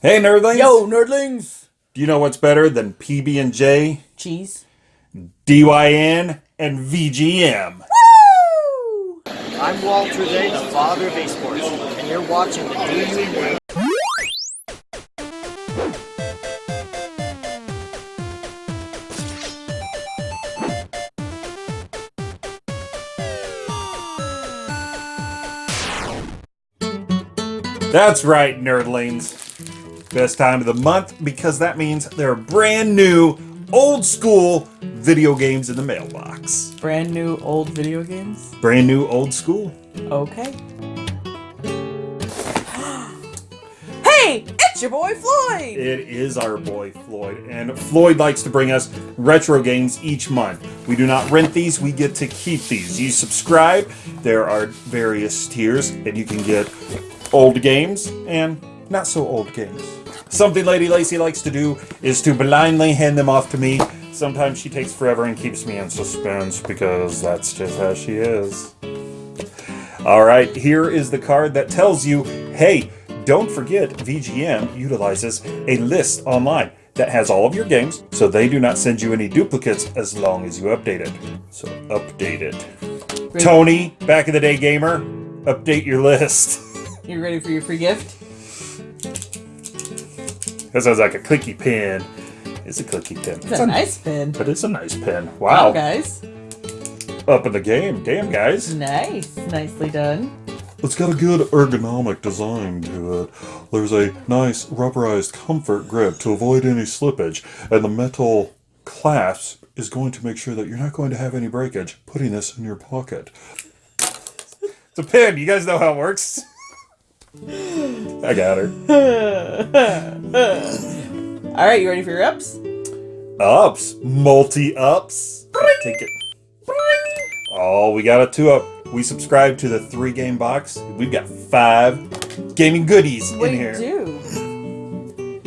Hey, nerdlings! Yo, nerdlings! Do you know what's better than PB and J, Cheese. DYN, and VGM? Woo! I'm Walter Day, the father of esports, and you're watching the DU That's right, nerdlings. Best time of the month because that means there are brand new, old school video games in the mailbox. Brand new old video games? Brand new, old school. Okay. hey, it's your boy Floyd! It is our boy Floyd, and Floyd likes to bring us retro games each month. We do not rent these, we get to keep these. You subscribe, there are various tiers, and you can get old games and not so old games. Something Lady Lacy likes to do is to blindly hand them off to me. Sometimes she takes forever and keeps me in suspense because that's just how she is. Alright, here is the card that tells you, hey, don't forget VGM utilizes a list online that has all of your games, so they do not send you any duplicates as long as you update it. So update it. Great. Tony, back in the day gamer, update your list. You ready for your free gift? That sounds like a clicky pen. It's a clicky pen. It's a nice pen. But it's a nice pen. Wow, Wow. guys. Up in the game. Damn, guys. Nice. Nicely done. It's got a good ergonomic design to it. There's a nice rubberized comfort grip to avoid any slippage, and the metal clasp is going to make sure that you're not going to have any breakage putting this in your pocket. It's a pen. You guys know how it works. I got her. Alright, you ready for your ups? Ups. Multi ups. Take it. Oh, we got a two up. We subscribe to the three game box. We've got five gaming goodies We in here. do.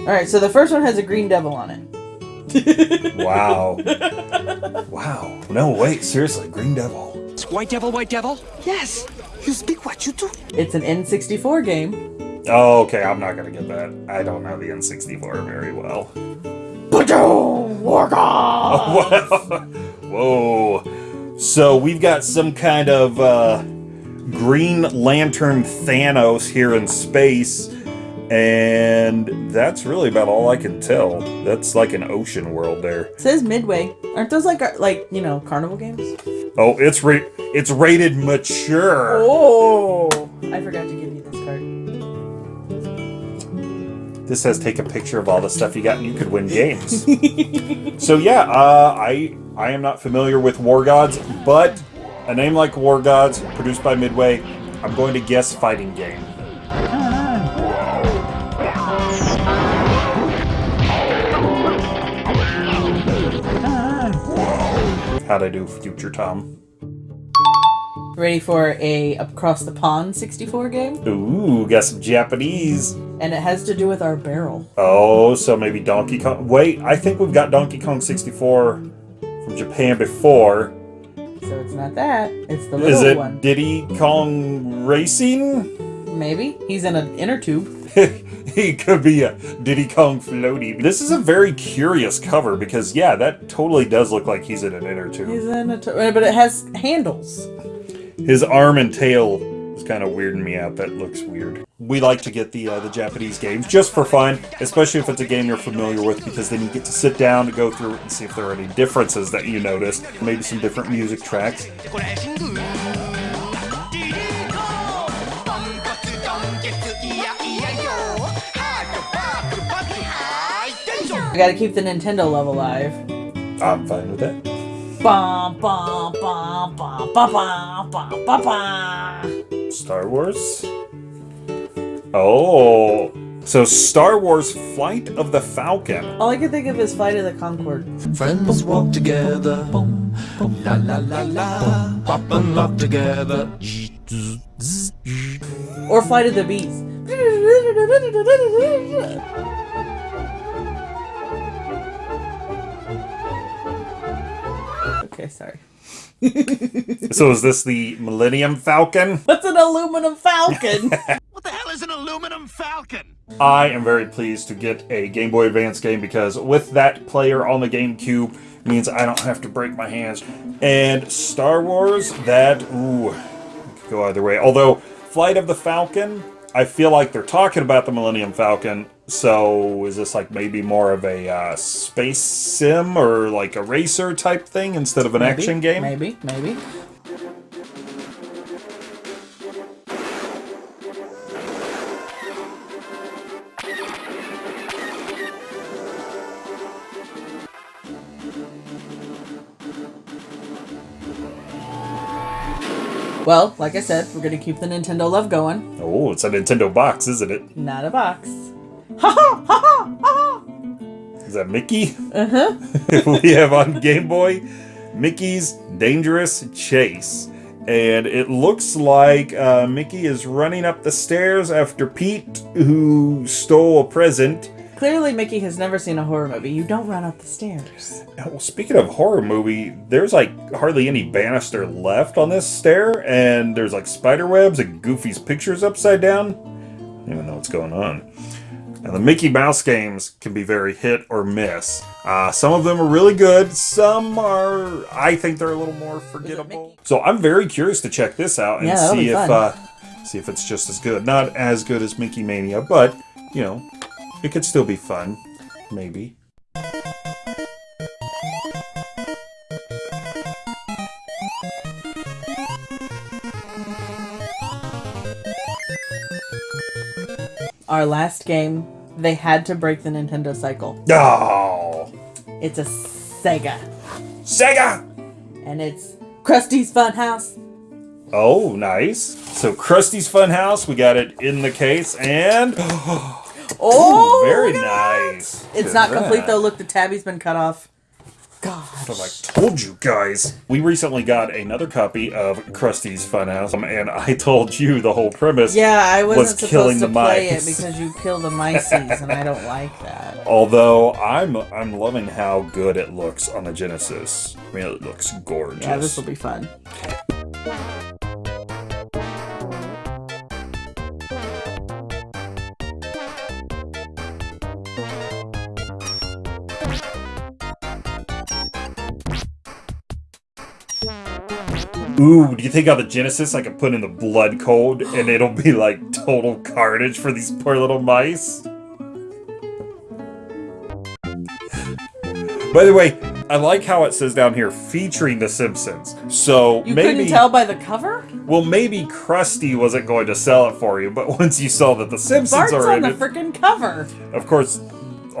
Alright, so the first one has a green devil on it. Wow. wow. No, wait. Seriously. Green Devil. White Devil, White Devil? Yes! You speak what you do. It's an N64 game. Oh, okay. I'm not going to get that. I don't know the N64 very well. Whoa. So we've got some kind of uh, Green Lantern Thanos here in space, and that's really about all I can tell. That's like an ocean world there. It says Midway. Aren't those like, like you know, carnival games? Oh, it's ra- it's rated mature. Oh! I forgot to give you this card. This says take a picture of all the stuff you got, and you could win games. so yeah, uh, I I am not familiar with War Gods, but a name like War Gods, produced by Midway, I'm going to guess fighting game. How'd I do, Future Tom? Ready for a Across the Pond 64 game? Ooh, got some Japanese. And it has to do with our barrel. Oh, so maybe Donkey Kong. Wait, I think we've got Donkey Kong 64 from Japan before. So it's not that. It's the little Is it one. Diddy Kong Racing? Maybe. He's in an inner tube. he could be a Diddy Kong floaty. This is a very curious cover because, yeah, that totally does look like he's in an inner He's tube. in a tu- but it has handles. His arm and tail is kind of weirding me out. That looks weird. We like to get the uh, the Japanese games just for fun, especially if it's a game you're familiar with, because then you get to sit down to go through it and see if there are any differences that you notice. Maybe some different music tracks. I gotta keep the Nintendo love alive. I'm fine with that. Bum, bum, bum, bum, bum, bum, bum, bum, bum. Star Wars? Oh. So Star Wars Flight of the Falcon. All I can think of is Flight of the Conchords. Friends walk together, la la la la, pop and lock together. Or Flight of the Bees. Okay, sorry. So is this the Millennium Falcon? What's an aluminum falcon? What the hell is an aluminum falcon? I am very pleased to get a Game Boy Advance game because with that player on the GameCube means I don't have to break my hands. And Star Wars, that ooh, could go either way. Although Flight of the Falcon, I feel like they're talking about the Millennium Falcon. So is this like maybe more of a uh, space sim or like a racer type thing instead of an Maybe, action game? Maybe, maybe. Well, like I said, we're gonna keep the Nintendo love going. Oh, it's a Nintendo box, isn't it? Not a box. Ha ha ha ha ha! Is that Mickey? Uh huh. we have on Game Boy Mickey's Dangerous Chase. And it looks like uh, Mickey is running up the stairs after Pete, who stole a present. Clearly, Mickey has never seen a horror movie. You don't run up the stairs. Well, speaking of horror movie, there's like hardly any banister left on this stair, and there's like spider webs and Goofy's pictures upside down. I don't even know what's going on. Now, the Mickey Mouse games can be very hit or miss. Uh, some of them are really good. Some are, I think, they're a little more forgettable. So I'm very curious to check this out and Yeah, see if uh, see if it's just as good. Not as good as Mickey Mania, but you know, it could still be fun, maybe. Our last game, they had to break the Nintendo cycle. Oh, It's a Sega, Sega! and it's Krusty's Funhouse. Oh, nice. So Krusty's Funhouse, we got it in the case, and Oh, very nice. that. It's not at complete though. Look, the tabby's been cut off. God. I told you guys. We recently got another copy of Krusty's Funhouse, and I told you the whole premise. Yeah, I wasn't was killing supposed to the play it because you kill the mice, and I don't like that. Although I'm I'm loving how good it looks on the Genesis. I mean, it looks gorgeous. Yeah, this will be fun. Ooh, do you think on the Genesis I could put in the blood code and it'll be like total carnage for these poor little mice? By the way, I like how it says down here featuring The Simpsons. So maybe. You maybe couldn't tell by the cover? well maybe Krusty wasn't going to sell it for you, but once you saw that The Simpsons Bart's are on in the freaking cover. of course,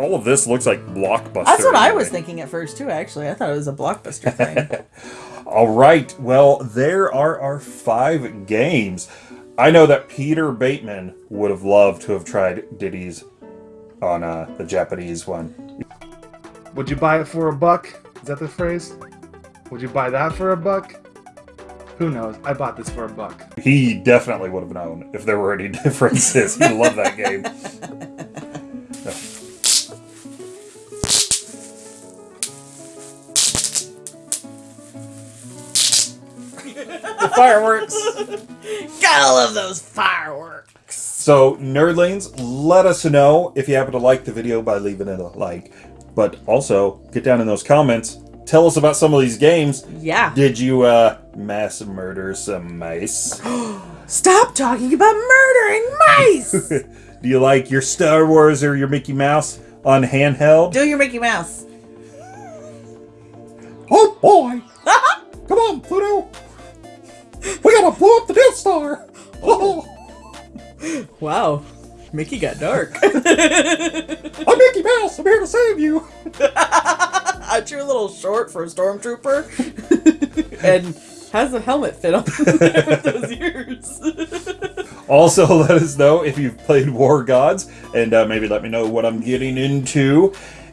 all of this looks like blockbuster. That's what I was thinking at first too. Actually, I thought it was a blockbuster thing. All right. Well, there are our five games. I know that Peter Bateman would have loved to have tried Diddy's on uh, the Japanese one. Would you buy it for a buck? Is that the phrase? Would you buy that for a buck? Who knows? I bought this for a buck. He definitely would have known if there were any differences. He loved that game. fireworks. Gotta love those fireworks. So, nerdlings, let us know if you happen to like the video by leaving it a like. But also, get down in those comments. Tell us about some of these games. Yeah. Did you uh, mass murder some mice? Stop talking about murdering mice. Do you like your Star Wars or your Mickey Mouse on handheld? Do your Mickey Mouse. Oh boy! Come on, Pluto! We gotta blow up the Death Star! Oh, Wow. Mickey got dark. I'm Mickey Mouse. I'm here to save you. Aren't you a little short for a stormtrooper? and how's the helmet fit on those ears? Also, let us know if you've played War Gods, and uh, maybe let me know what I'm getting into.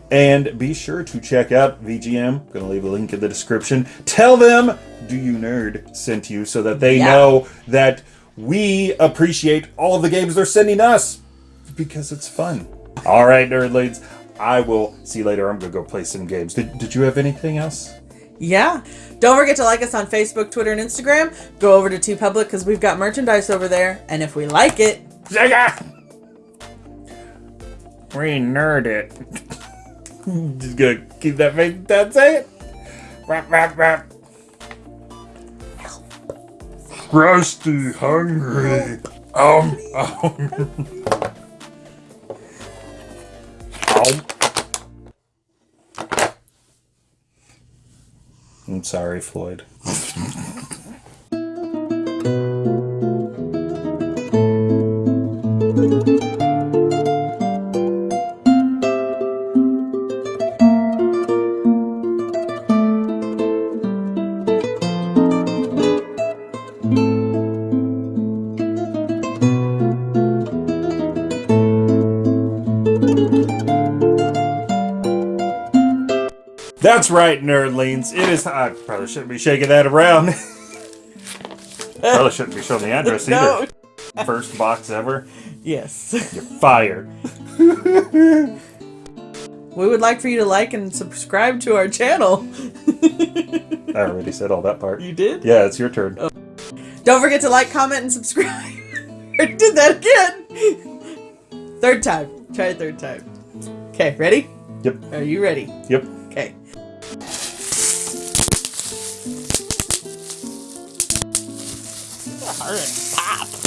And be sure to check out VGM. I'm Gonna leave a link in the description. Tell them Do You Nerd sent you so that they Yeah. know that we appreciate all of the games they're sending us because it's fun. All right, nerdlings. I will see you later. I'm gonna go play some games. Did, did you have anything else? yeah. Don't forget to like us on Facebook, Twitter, and Instagram. Go over to TeePublic because we've got merchandise over there. And if we like it, Sega! We nerd it. Just gonna keep that face say it. Rap, rap, rap. Rusty hungry. Um, um. I'm sorry, Floyd. That's right, nerdlings. It is. I probably shouldn't be shaking that around. probably shouldn't be showing the address No. either. First box ever. Yes. You're fired. we would like for you to like and subscribe to our channel. I already said all that part. You did? Yeah, it's your turn. Oh. Don't forget to like, comment, and subscribe. I did that again. Third time. Try it third time. Okay, ready? Yep. Are you ready? Yep. Pop.